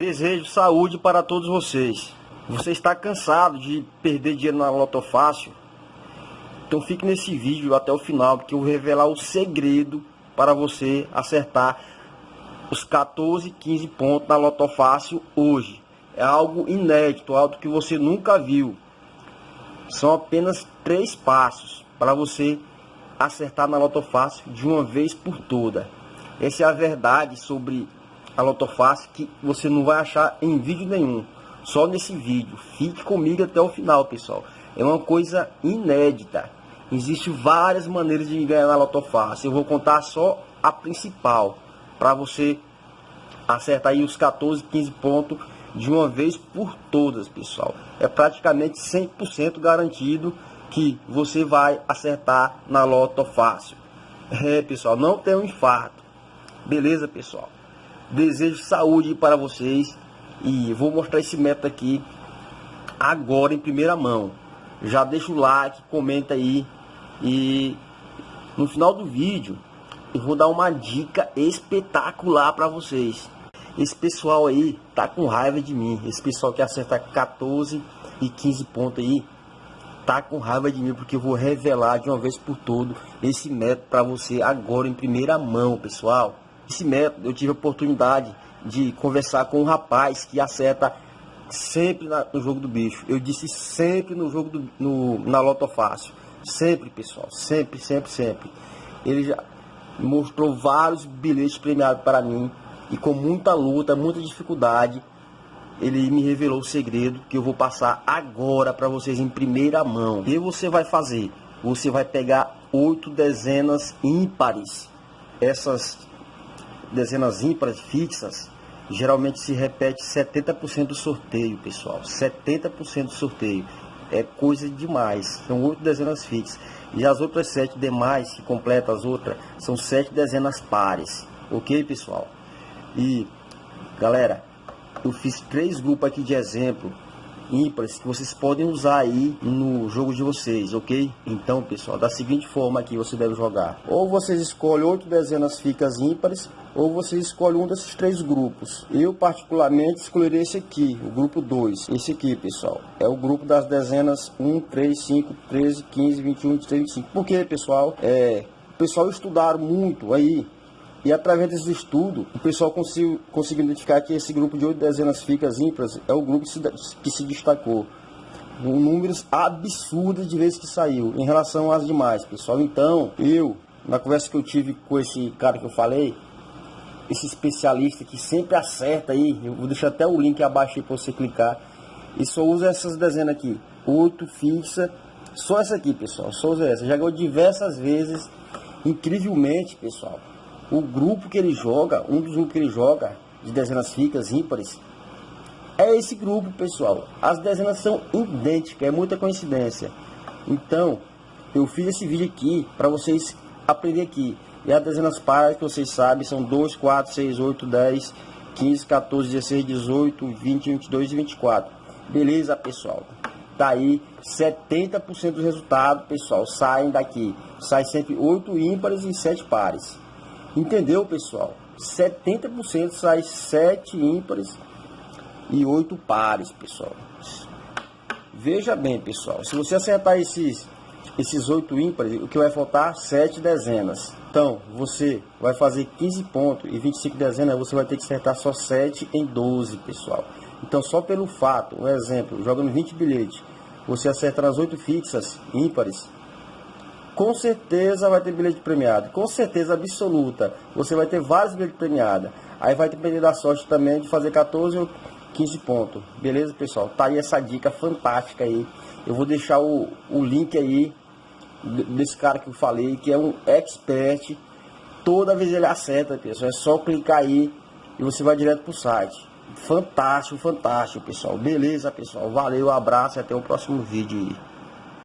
Desejo saúde para todos vocês. Você está cansado de perder dinheiro na Loto Fácil? Então fique nesse vídeo até o final, porque eu vou revelar o segredo para você acertar os 14, 15 pontos na Loto Fácil hoje. É algo inédito, algo que você nunca viu. São apenas três passos para você acertar na Loto Fácil de uma vez por toda. Essa é a verdade sobre a Lotofácil que você não vai achar em vídeo nenhum. Só nesse vídeo. Fique comigo até o final, pessoal. É uma coisa inédita. Existem várias maneiras de ganhar na Lotofácil. Eu vou contar só a principal. Para você acertar aí os 14, 15 pontos de uma vez por todas, pessoal. É praticamente 100% garantido que você vai acertar na Loto Fácil. É, pessoal, não tem um infarto. Beleza, pessoal? Desejo saúde para vocês e vou mostrar esse método aqui agora em primeira mão. Já deixa o like, comenta aí e no final do vídeo eu vou dar uma dica espetacular para vocês. Esse pessoal aí tá com raiva de mim. Esse pessoal que acerta 14 e 15 pontos aí tá com raiva de mim porque eu vou revelar de uma vez por todo esse método para você agora em primeira mão, pessoal. Esse método eu tive a oportunidade de conversar com um rapaz que acerta sempre na, no jogo do bicho. Eu disse sempre no jogo do, no, na Loto Fácil. Sempre, pessoal. Sempre, sempre, sempre. Ele já mostrou vários bilhetes premiados para mim. E com muita luta, muita dificuldade, ele me revelou o segredo que eu vou passar agora para vocês em primeira mão. E você vai fazer? Você vai pegar oito dezenas ímpares. Essas dezenas ímpares fixas, geralmente se repete 70% do sorteio, pessoal. 70% do sorteio. É coisa demais. São oito dezenas fixas. E as outras sete demais, que completa as outras, são sete dezenas pares. Ok, pessoal? E, galera, eu fiz três grupos aqui de exemplo ímpares que vocês podem usar aí no jogo de vocês, ok? Então, pessoal, da seguinte forma aqui você deve jogar. Ou vocês escolhem oito dezenas ficas ímpares, ou você escolhe um desses três grupos. Eu, particularmente, escolherei esse aqui, o grupo 2. Esse aqui, pessoal, é o grupo das dezenas 1, 3, 5, 13, 15, 21, 23, 25. Por quê, pessoal? É, o pessoal estudaram muito aí e através desse estudo, o pessoal conseguiu, conseguiu identificar que esse grupo de oito dezenas ficas ímpares é o grupo que se, que se destacou. Números absurdos de vezes que saiu em relação às demais, pessoal. Então, eu, na conversa que eu tive com esse cara que eu falei, esse especialista que sempre acerta aí, eu vou deixar até o link abaixo aí para você clicar, e só usa essas dezenas aqui, oito fixa, só essa aqui, pessoal, só usa essa. Já ganhou diversas vezes, incrivelmente, pessoal o grupo que ele joga, um dos grupos que ele joga, de dezenas fixas, ímpares, é esse grupo, pessoal. As dezenas são idênticas, é muita coincidência. Então, eu fiz esse vídeo aqui para vocês aprender aqui. E as dezenas pares que vocês sabem são 2, 4, 6, 8, 10, 15, 14, 16, 18, 20, 22 e 24. Beleza, pessoal? Tá aí 70% do resultado, pessoal, saem daqui. Sai sempre 8 ímpares e 7 pares. Entendeu, pessoal? 70% sai 7 ímpares e 8 pares, pessoal. Veja bem, pessoal. Se você acertar esses, esses 8 ímpares, o que vai faltar? 7 dezenas. Então, você vai fazer 15 pontos e 25 dezenas, você vai ter que acertar só 7 em 12, pessoal. Então, só pelo fato, um exemplo, jogando 20 bilhetes, você acerta nas 8 fixas ímpares, com certeza vai ter bilhete premiado. Com certeza absoluta. Você vai ter vários bilhetes premiados. Aí vai depender da sorte também de fazer 14 ou 15 pontos. Beleza, pessoal? Tá aí essa dica fantástica aí. Eu vou deixar o, o link aí desse cara que eu falei, que é um expert. Toda vez ele acerta, pessoal. É só clicar aí e você vai direto pro site. Fantástico, fantástico, pessoal. Beleza, pessoal. Valeu, abraço e até o próximo vídeo aí.